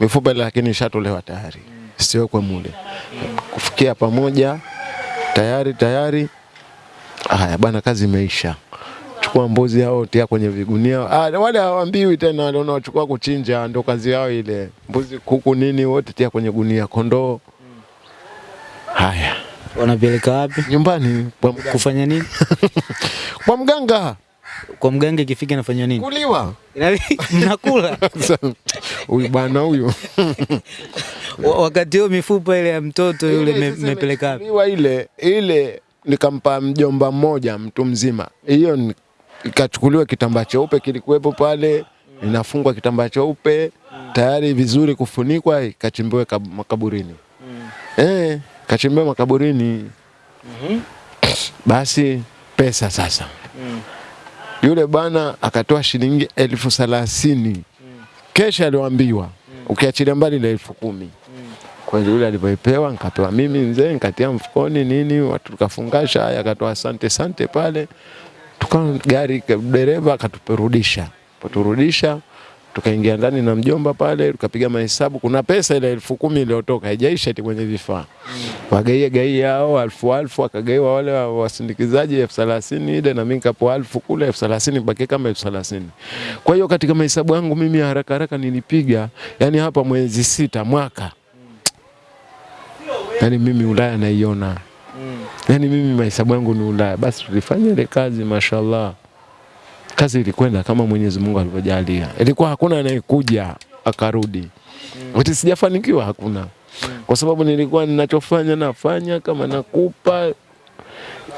mifupa lakini ishatolewa tayari, siwekwe mule, kufukia pamoja, tayari tayari. Haya bana, kazi imeisha. Chukua mbuzi hao tia kwenye vigunia. Ah, wale hawaambiwi tena, wale wanachukua kuchinja ndio kazi yao ile. Mbuzi, kuku, nini wote tia kwenye gunia, kondoo. Haya, Wanapeleka wapi? nyumbani kwa mganga. Kufanya nini? (laughs) Kwa mganga Kwa mganga ikifika inafanywa nini? kuliwa. (laughs) Inakula. Mnakula Huyu bwana huyu (laughs) Wa- wakati huo mifupa ile ya mtoto yule mmepeleka wapi? ile ile nikampa mjomba mmoja mtu mzima. Hiyo ni- ikachukuliwa kitambaa cheupe kilikuwepo pale, inafungwa kitambaa cheupe tayari vizuri kufunikwa, ikachimbiwa kab- makaburini. Eh, kachimbiwa makaburini. Basi pesa sasa, yule bwana akatoa shilingi elfu thelathini. Kesha aliyoambiwa, ukiachilia mbali na elfu kumi. Kweli yule alivyoipewa nikapewa mimi mzee, nikatia mfukoni nini, watu tukafungasha. Haya, akatoa asante sante pale, tuka gari dereva akatuperudisha, poturudisha tukaingia ndani na mjomba pale, tukapiga mahesabu. Kuna pesa ile elfu kumi iliyotoka haijaisha eti kwenye vifaa, wagaie gaia hao alfu alfu, akagaiwa wale wa- wasindikizaji elfu thelathini ile, na mimi kapo alfu kule elfu thelathini baki kama elfu thelathini. Kwa hiyo katika mahesabu yangu mimi haraka haraka nilipiga, yani hapa mwezi sita mwaka. Yani mimi Ulaya naiona yani mimi mahesabu yangu ni Ulaya. Basi tulifanya ile kazi, mashallah, kazi ilikwenda kama Mwenyezi Mungu alivyojalia. Ilikuwa hakuna anayekuja akarudi. Ati sijafanikiwa, hakuna, kwa sababu nilikuwa ninachofanya nafanya kama nakupa.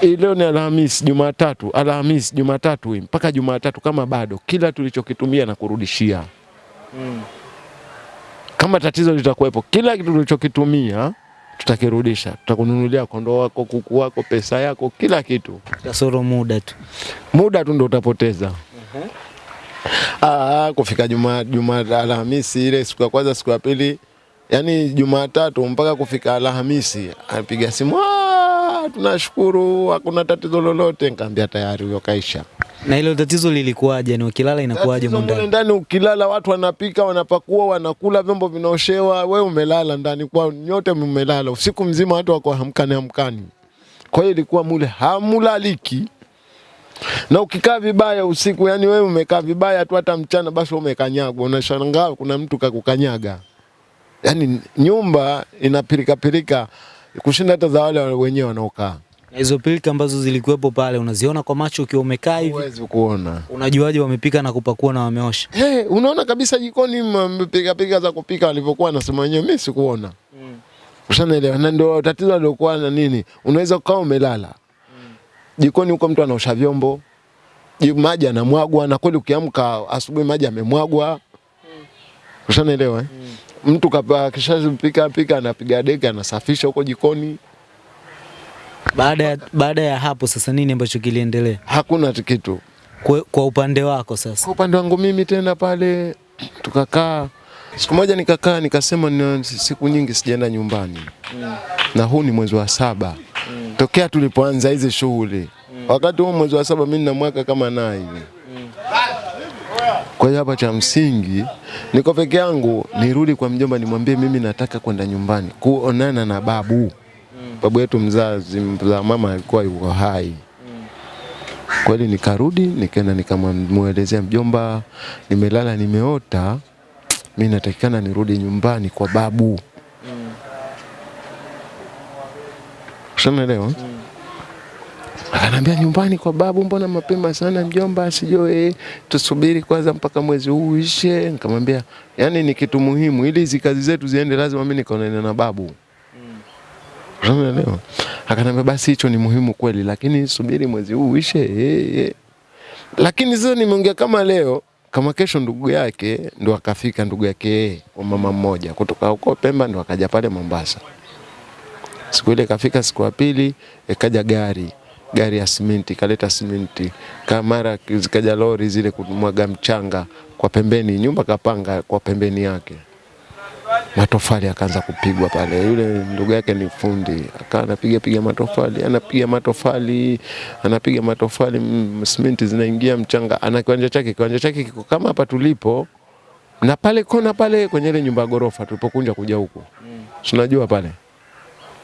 Leo ni Alhamisi, Jumatatu, Alhamisi, Jumatatu hii. Mpaka Jumatatu, kama bado kila tulichokitumia na kurudishia. Mm. kama tatizo litakuwepo, kila kitu tulichokitumia tutakirudisha, tutakununulia kondoo wako, kuku wako, pesa yako, kila kitu. Kasoro muda tu. Muda tu ndo utapoteza. Ah, kufika juma juma Alhamisi ile siku ya kwanza, siku ya pili, yani Jumatatu mpaka kufika Alhamisi, apiga simu, "Ah, tunashukuru, hakuna tatizo lolote. Nikamwambia tayari huyo kaisha. Na hilo tatizo lilikuwaje? Ni ukilala inakuwaje mule ndani ukilala, watu wanapika, wanapakua, wanakula, vyombo vinaoshewa, we umelala ndani kwa nyote mmelala usiku mzima, watu wako hamkani hamkani. Kwa hiyo ilikuwa mule hamulaliki, na ukikaa vibaya usiku, yani wewe umekaa vibaya tu, hata mchana basi wewe umekanyagwa, unashangaa kuna mtu kakukanyaga. Yani nyumba inapilika pilika kushinda hata za wale wenyewe wanaokaa, Na hizo pilika ambazo zilikuwepo pale unaziona kwa macho ukiwa umekaa hivi? huwezi kuona. Unajuaje wamepika na kupakua na wameosha? Hey, unaona kabisa jikoni mpiga piga za kupika walivyokuwa nasema wenyewe, mimi sikuona. Mm. Ushanaelewa? Na ndio tatizo lilokuwa na nini, unaweza kukaa umelala Mm. jikoni huko, mtu anaosha vyombo, ji- maji anamwagwa, na kweli ukiamka asubuhi maji amemwagwa. Mm. Ushanaelewa? eh? Mm. Mtu kapa kishapika pika, anapiga deki, anasafisha huko jikoni, Baada ya, baada ya hapo sasa nini ambacho kiliendelea hakuna kitu. kwa, kwa upande wako sasa? Kwa upande wangu mimi tena pale tukakaa, siku moja nikakaa nikasema, ni siku nyingi sijaenda nyumbani mm. na huu ni mwezi wa saba mm. tokea tulipoanza hizi shughuli. mm. Wakati huu mwezi wa saba mimi na mwaka kama naye mm. Kwa hiyo hapa cha msingi niko peke yangu, nirudi kwa mjomba nimwambie mimi nataka kwenda nyumbani kuonana na babu. Babu yetu mzazi, mzaa mama alikuwa yuko hai. Kweli nikarudi nikaenda nikamwelezea mjomba, nimelala nimeota, mi natakikana nirudi nyumbani kwa babu. Ushanaelewa? Akanambia nyumbani kwa babu, mbona mapema sana mjomba? sijue tusubiri kwanza mpaka mwezi huu uishe. Nikamwambia yani ni kitu muhimu, ili hizi kazi zetu ziende, lazima mi nikaonana na babu. Unaelewa? Akaniambia basi hicho ni muhimu kweli, lakini subiri mwezi huu uishe. Hey, hey. Lakini sasa nimeongea kama leo kama kesho ndugu yake ndo akafika ndugu yake yeye wa mama mmoja kutoka huko Pemba ndo akaja pale Mombasa. Siku ile kafika, siku ya pili ikaja gari gari ya simenti kaleta simenti, kamara zikaja lori zile kumwaga mchanga kwa pembeni, nyumba kapanga kwa pembeni yake, matofali akaanza kupigwa pale. Yule ndugu yake ni fundi, akawa anapiga piga matofali, anapiga matofali, anapiga matofali, mm, simenti zinaingia mchanga, ana kiwanja chake, kiwanja chake kiko kama hapa tulipo na pale kona pale kwenye ile nyumba ya ghorofa tulipokunja kuja huku, tunajua pale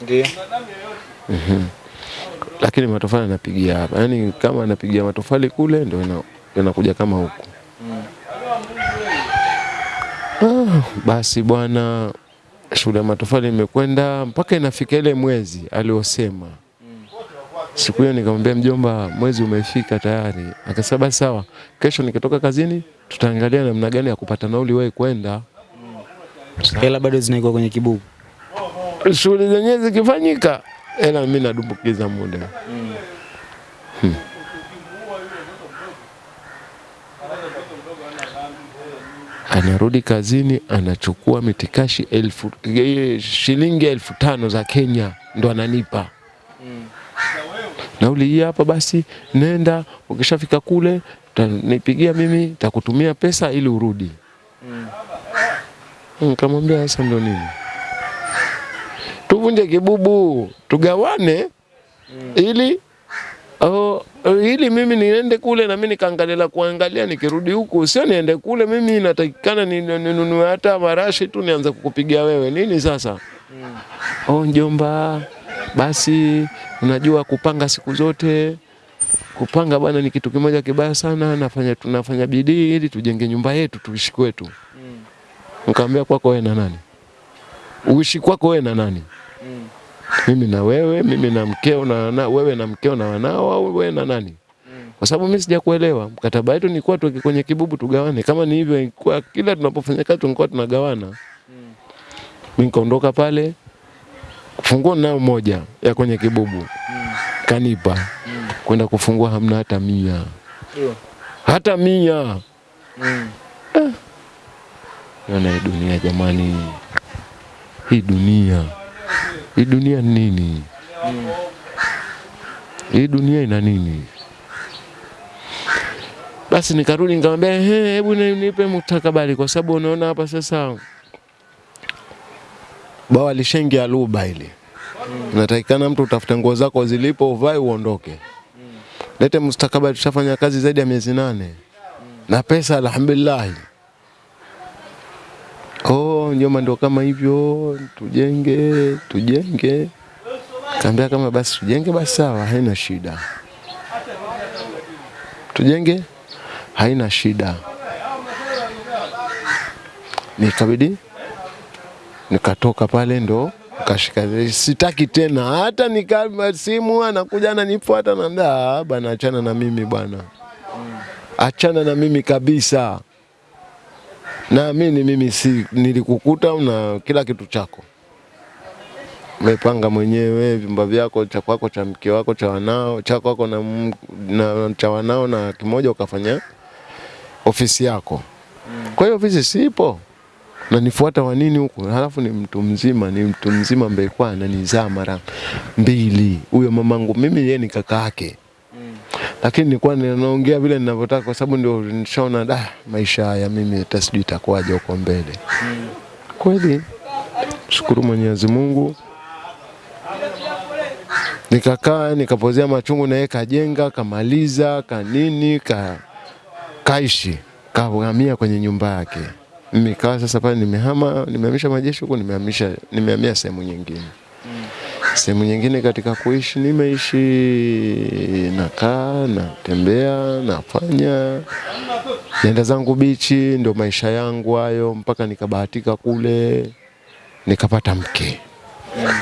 Ndio. lakini matofali anapigia hapa, yaani kama anapigia matofali kule ndio ina- inakuja kama huku. Ah, basi bwana, shule ya matofali imekwenda mpaka inafika ile mwezi aliosema. Siku hiyo nikamwambia mjomba, mwezi umefika tayari. Akasema basi sawa, kesho nikitoka kazini tutaangalia namna gani ya kupata nauli wewe kwenda. Hela bado zinaikuwa kwenye kibuku Shughuli zenyewe zikifanyika, hela mimi nadumbukiza muda. Hmm. Anarudi kazini anachukua mitikashi elfu, shilingi elfu tano za Kenya ndo ananipa. Nauli hii hapa, basi nenda, ukishafika kule nipigia mimi, takutumia pesa ili urudi. Nikamwambia sasa ndo nini, tuvunje kibubu tugawane, ili oh, ili mimi niende kule na mimi nikaangalia kuangalia, nikirudi huku sio niende kule. Mimi natakikana ni- ni- ninunue hata marashi tu nianze kukupigia wewe nini sasa. mm. Oh, njomba, basi unajua kupanga siku zote kupanga bwana ni kitu kimoja kibaya sana. Nafanya tunafanya bidii ili tujenge nyumba yetu tuishi kwetu. Nikamwambia kwako wewe na nani? Uishi kwako wewe na nani? Mimi na wewe, mimi na mkeo na na wewe na mkeo na wanao au wewe na nani? Kwa sababu mimi sijakuelewa. Mkataba wetu ni kuwa tuweke kwenye kibubu tugawane. Kama ni hivyo kwa kila tunapofanya kazi tunakuwa tunagawana. Mimi nikaondoka pale funguo nao moja ya kwenye kibubu kanipa kwenda kufungua, hamna hata mia, hata mia. Naona hii dunia jamani, hii dunia, hii dunia ni nini? Hii dunia ina nini? Basi nikarudi nikamwambia, "Ehe, hebu nipe mustakabali, kwa sababu unaona hapa sasa bawa lishaingia luba ile natakikana mtu utafute nguo zako zilipo, uvae uondoke. Mm. Lete mustakabali, tushafanya kazi zaidi ya miezi nane mm. na pesa alhamdulillah. Oh, nyoma ndo kama hivyo, tujenge tujenge. Kaambia kama basi tujenge basi sawa, haina shida. Tujenge haina shida. Nikabidi nikatoka pale ndo kashika, sitaki tena hata nikama simu anakuja ananifuata, na ndaa bana, achana na mimi bwana, achana na mimi kabisa. Naamini mimi si nilikukuta na kila kitu chako umepanga mwenyewe, vyumba vyako, cha kwako, cha mke wako, cha wanao, cha kwako na, na cha wanao, na kimoja ukafanya ofisi yako. Kwa hiyo ofisi sipo nanifuata wa nini huku? Halafu ni mtu mzima, ni mtu mzima ambaye kwa ananizaa mara mbili. Huyo mamangu mimi, yeye ni kaka yake, lakini nilikuwa ninaongea vile ninavyotaka, kwa sababu ndio nishaona da, maisha haya mimi hata sijui itakuwaje huko mbele. Kweli shukuru Mwenyezi Mungu, nikakaa nikapozea machungu, na yeye kajenga kamaliza kanini ka kaishi kahamia kwenye nyumba yake. Mimi kawa sasa pale nimehama, nimehamisha majeshi huko, nimehamisha nimehamia sehemu nyingine. Sehemu nyingine katika kuishi nimeishi, nakaa, natembea, nafanya. Nenda zangu bichi, ndio maisha yangu hayo, mpaka nikabahatika kule nikapata mke.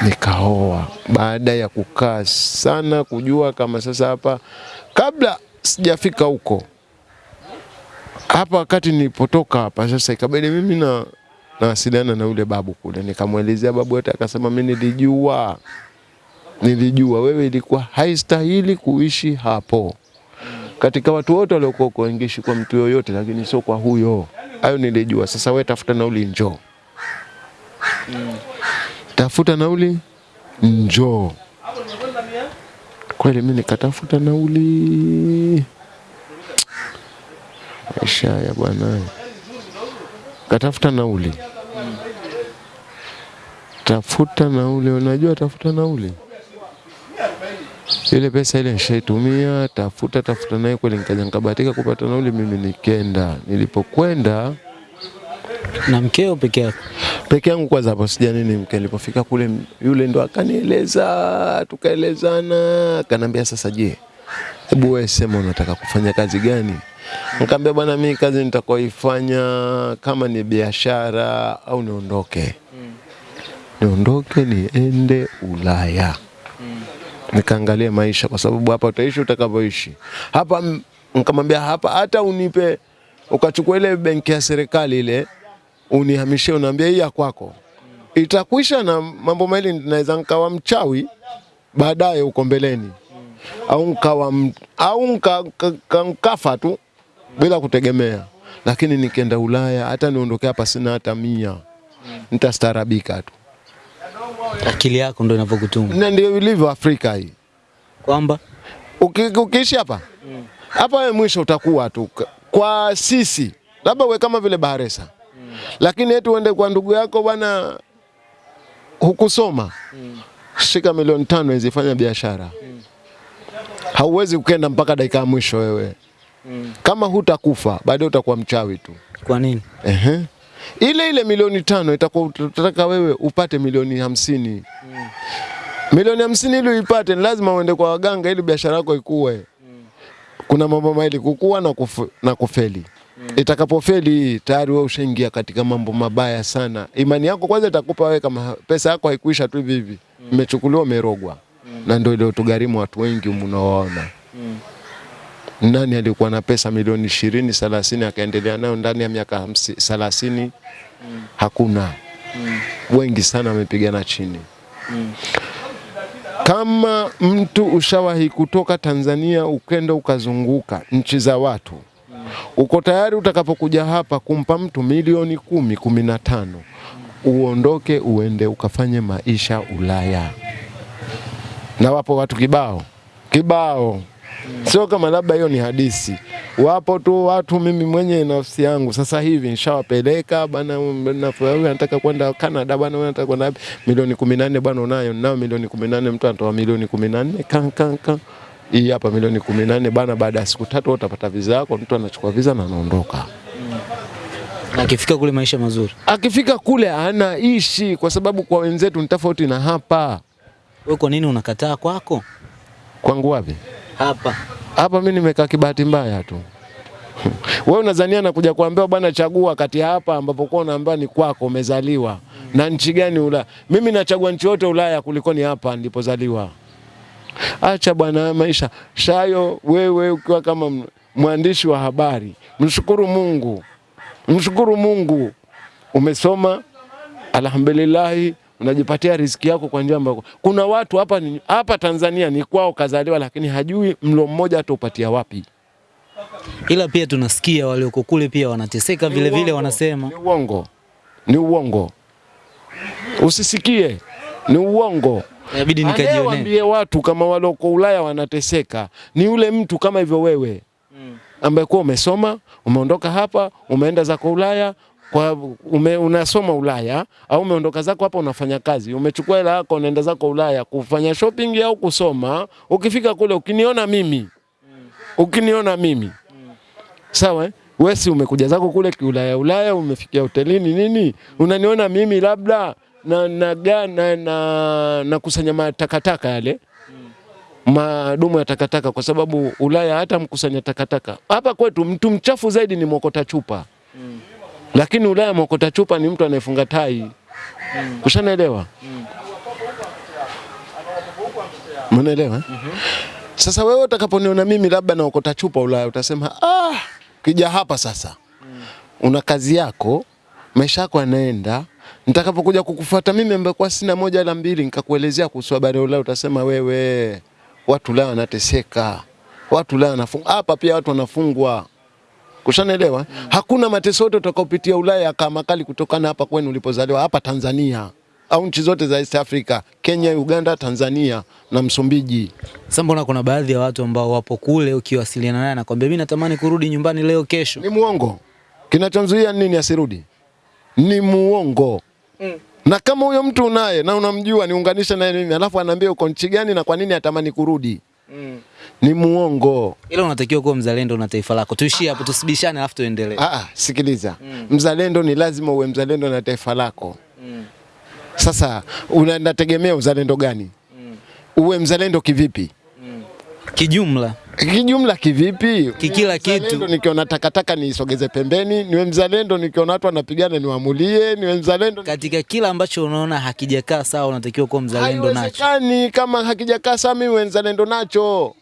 Nikaoa, baada ya kukaa sana kujua kama sasa hapa, kabla sijafika huko hapa wakati nilipotoka hapa sasa, ikabidi mimi na nawasiliana na yule babu kule, nikamwelezea babu yote, akasema mimi nilijua nilijua wewe ilikuwa haistahili kuishi hapo katika watu wote waliokuwa uko ingishi kwa mtu yoyote, lakini sio kwa huyo. Hayo nilijua. Sasa wewe tafuta nauli, njoo. Tafuta nauli, njoo. Kweli mimi nikatafuta nauli, maisha ya bwana, katafuta nauli, tafuta nauli. Unajua tafuta nauli ile pesa ile nishaitumia, tafuta tafuta naye kweli, nikaja nikabahatika kupata nauli, mimi nikenda. Nilipokwenda Na mkeo peke yako? peke yangu kwanza, hapo sija nini mke. Nilipofika kule, yule ndo akanieleza, tukaelezana, akanambia sasa, je, hebu wewe sema unataka kufanya kazi gani? Nikamwambia bwana, mimi kazi nitakoifanya kama ni biashara au niondoke, niondoke niende Ulaya. Nikaangalie maisha, kwa sababu hapa utaishi utakavyoishi hapa. Nikamwambia hapa, hata unipe ukachukua ile benki ya serikali ile unihamishie, unaambia hii ya kwako. Itakwisha, na mambo mawili, naweza nikawa mchawi baadaye huko mbeleni, au nkawa au nka, ka- ka- nkafa tu bila kutegemea. Lakini nikienda Ulaya, hata niondoke hapa sina hata mia, nitastaarabika tu, Akili yako ndo inavyokutuma na ndio ilivyo Afrika hii. kwamba ukiishi hapa hapa, wewe mwisho utakuwa tu kwa sisi, labda uwe kama vile Bahresa, lakini eti uende kwa ndugu yako bwana, hukusoma, mm. shika milioni tano izifanya biashara, mm. hauwezi ukenda mpaka dakika ya mwisho wewe. mm. Kama hutakufa baadaye utakuwa mchawi tu. kwa nini? Ehe. Ile ile milioni tano itakuwa wewe upate milioni hamsini. mm. Milioni hamsini ili uipate lazima uende kwa waganga ili biashara yako ikue. mm. Kuna mambo mawili, kukua na, kufu, na kufeli. mm. Itakapofeli tayari wewe ushaingia katika mambo mabaya sana. Imani yako kwanza itakupa wewe kama pesa yako haikuisha tu hivi hivi. Imechukuliwa umerogwa. Na ndio ile watu wengi mnaoona. Nani alikuwa na pesa milioni ishirini thelathini akaendelea nayo ndani ya miaka thelathini mm. Hakuna. mm. Wengi sana wamepigana chini. mm. Kama mtu ushawahi kutoka Tanzania ukenda ukazunguka nchi za watu, mm. uko tayari utakapokuja hapa kumpa mtu milioni kumi, kumi na tano, uondoke uende ukafanye maisha Ulaya. Na wapo watu kibao kibao, sio kama labda hiyo ni hadisi, Wapo tu watu, mimi mwenye nafsi yangu sasa hivi nishawapeleka bana, anataka kwenda Canada bana, anataka kwenda wapi? milioni kumi na nne bana, unayo nao milioni kumi na nne mtu anatoa milioni kumi na nne kan kan kan hii hapa milioni kumi na nne bana, baada ya siku tatu utapata visa yako. Mtu anachukua visa na anaondoka. Na akifika kule maisha mazuri. Akifika kule anaishi, kwa sababu kwa wenzetu ni tofauti na hapa. Wewe kwa nini unakataa kwako? Kwangu wapi? Hapa. hapa mimi nimekaa kibahati mbaya tu. Wewe unazania na kuja bwana, chagua kati hapa ambapo kwa unaambiwa ni kwako umezaliwa na nchi gani Ulaya. Mimi nachagua nchi yote Ulaya kuliko ni hapa nilipozaliwa. Acha bwana maisha shayo. Wewe ukiwa kama mwandishi wa habari, mshukuru Mungu, mshukuru Mungu, umesoma alhamdulillahi, unajipatia riziki yako kwa njia ambayo kuna watu hapa ni, hapa Tanzania ni kwao kazaliwa, lakini hajui mlo mmoja ataupatia wapi. Ila pia tunasikia walioko kule pia wanateseka vile vile, wanasema. Ni uongo, ni uongo, usisikie, ni uongo. inabidi nikajionee. niambie watu kama walioko Ulaya wanateseka ni yule mtu kama hivyo wewe. Ambaye kuwa umesoma umeondoka hapa umeenda zako Ulaya kwa ume, unasoma Ulaya au umeondoka zako hapa unafanya kazi, umechukua hela yako unaenda zako Ulaya kufanya shopping au kusoma. Ukifika kule ukiniona mimi ukiniona mimi sawa eh? Wewe si umekuja zako kule kiulaya Ulaya, umefikia hotelini nini, unaniona mimi labda na na, na, na, na, na kusanya matakataka yale madumu ya takataka, kwa sababu Ulaya hata mkusanya takataka. Hapa kwetu mtu mchafu zaidi ni mwokota chupa lakini Ulaya mwokota chupa ni mtu anayefunga tai. Mm. Ushanaelewa? Mnaelewa? -hmm. Sasa wewe utakaponiona mimi labda naokota chupa Ulaya utasema ah, kija hapa sasa Mm. una kazi yako, maisha yako yanaenda, nitakapokuja kukufuata mimi ambaye kwa sina moja wala mbili nikakuelezea kuhusu habari ya Ulaya utasema wewe watu Ulaya wanateseka. Watu Ulaya wanafungwa. Hapa pia watu wanafungwa. Kushanaelewa? Hakuna mateso yote utakaopitia Ulaya kama makali kutokana hapa kwenu ulipozaliwa hapa Tanzania au nchi zote za East Africa, Kenya, Uganda, Tanzania na Msumbiji. Sasa mbona kuna baadhi ya watu ambao wapo kule ukiwasiliana naye anakwambia mimi natamani kurudi nyumbani leo kesho. Ni muongo. Kinachomzuia nini asirudi? Ni muongo. Mm. Na kama huyo mtu unaye na unamjua niunganishe naye mimi, alafu anaambia uko nchi gani na kwa nini atamani kurudi, ni muongo. Ila unatakiwa kuwa mzalendo na taifa lako. Tuishie hapo tusibishane alafu tuendelee. Ah, sikiliza. Mm. Mzalendo ni lazima uwe mzalendo na taifa lako. Mm. Sasa unategemea uzalendo gani? Mm. Uwe mzalendo kivipi? Mm. Kijumla, Kijumla kivipi? Kikila kitu. nikiona takataka niisogeze pembeni, niwe mzalendo nikiona watu wanapigana niwamulie, niwe mzalendo katika kila ambacho unaona hakijakaa sawa unatakiwa kuwa mzalendo nacho. Haiwezekani kama hakijakaa sawa, mimi niwe mzalendo nacho.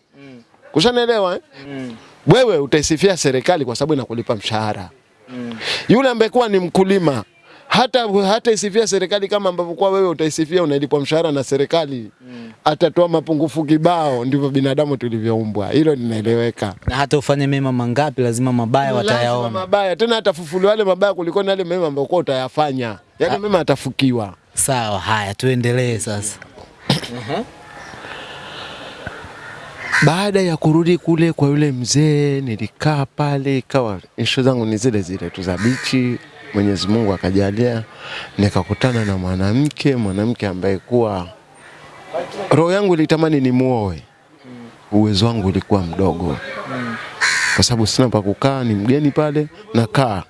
Kushanaelewa eh? Mm. Wewe utaisifia serikali kwa sababu inakulipa mshahara. Mm. Yule ambaye kuwa ni mkulima hata hata isifia serikali kama ambavyo kwa wewe utaisifia unalipwa mshahara na serikali. mm. Atatoa mapungufu kibao, ndivyo binadamu tulivyoumbwa. Hilo linaeleweka. Na hata ufanye mema mangapi lazima mabaya Lazima watayaona. mabaya tena, atafufuliwa yale mabaya kuliko yale mema ambayo kwa utayafanya. Yale mema atafukiwa. Sawa, haya tuendelee sasa. (coughs) Baada ya kurudi kule kwa yule mzee, nilikaa pale, ikawa ishu zangu ni zile zile tu za bichi. Mwenyezi Mungu akajalia nikakutana na mwanamke, mwanamke ambaye kuwa roho yangu ilitamani nimuoe, uwezo wangu ulikuwa mdogo, kwa sababu sina pa kukaa, ni mgeni pale nakaa,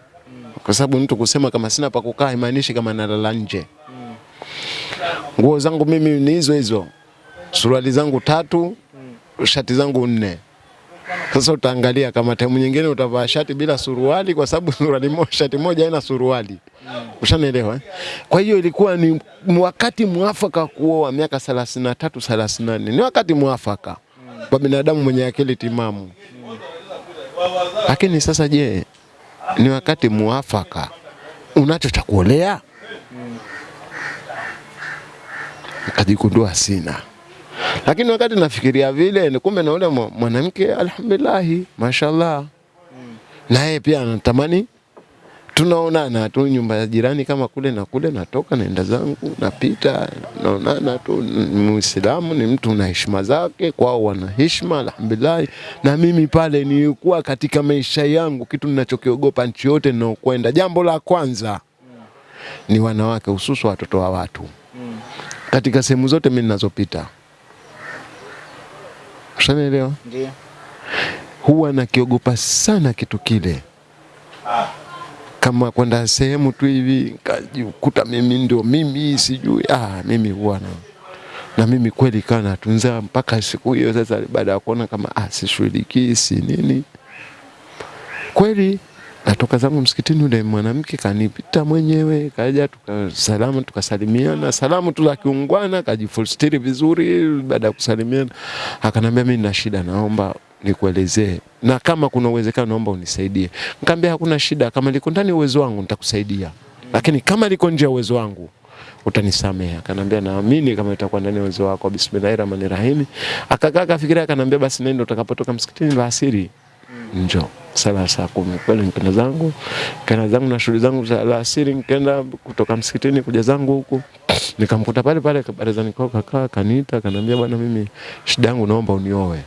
kwa sababu mtu kusema kama sina pa kukaa haimaanishi kama nalala nje. Nguo zangu mimi ni hizo hizo, suruali zangu tatu, shati zangu nne. Sasa utaangalia kama time nyingine utavaa shati bila suruali, kwa sababu (laughs) suruali moja, shati moja haina suruali. Ushanielewa? eh? Kwa hiyo ilikuwa ni wakati mwafaka kuoa, miaka 33 34, ni wakati mwafaka kwa binadamu mwenye akili timamu. Lakini sasa, je, ni wakati mwafaka unacho cha kuolea? Nikajigundua sina lakini wakati nafikiria vile ni kumbe na ule mwanamke alhamdulillah, mashallah, na yeye pia anatamani tunaonana tu nyumba ya jirani kama kule na kule, natoka naenda zangu napita, naonana tu. Muislamu, ni mtu na heshima zake, kwao wana heshima alhamdulillah. Na mimi pale nilikuwa katika maisha yangu, kitu ninachokiogopa nchi yote ninaokwenda, jambo la kwanza ni wanawake, hususu watoto wa watu. Katika sehemu zote mimi ninazopita Ushanielewa? Ndio. Huwa nakiogopa sana kitu kile, Ah. kama kwenda sehemu tu hivi kajikuta mimi ndio mimi sijui. Ah, mimi huwa na na mimi kweli kana natunza mpaka siku hiyo. Sasa baada ya kuona kama ah, sishughulikii si nini, kweli natoka zangu msikitini, yule mwanamke kanipita mwenyewe, kaja tukasalamu, tukasalimiana salamu tu za kiungwana, kajifulstiri vizuri. Baada ya kusalimiana, akanambia mimi nina shida, naomba nikuelezee, na kama kuna uwezekano naomba unisaidie. Nikamwambia hakuna shida, kama liko ndani uwezo wangu nitakusaidia, lakini kama liko nje ya uwezo wangu utanisamehe. Akanambia naamini kama itakuwa ndani ya uwezo wako, bismillahirrahmanirrahim. Akakaa akafikiria, akanambia basi nenda, utakapotoka msikitini alasiri asiri njoo sala saa kumi. Kweli nikenda zangu kenda zangu na shughuli zangu za alasiri, nikaenda kutoka msikitini kuja zangu huku, nikamkuta pale pale barazani kwao, kakaa kaniita, kanaambia bwana, mimi shida yangu naomba unioe.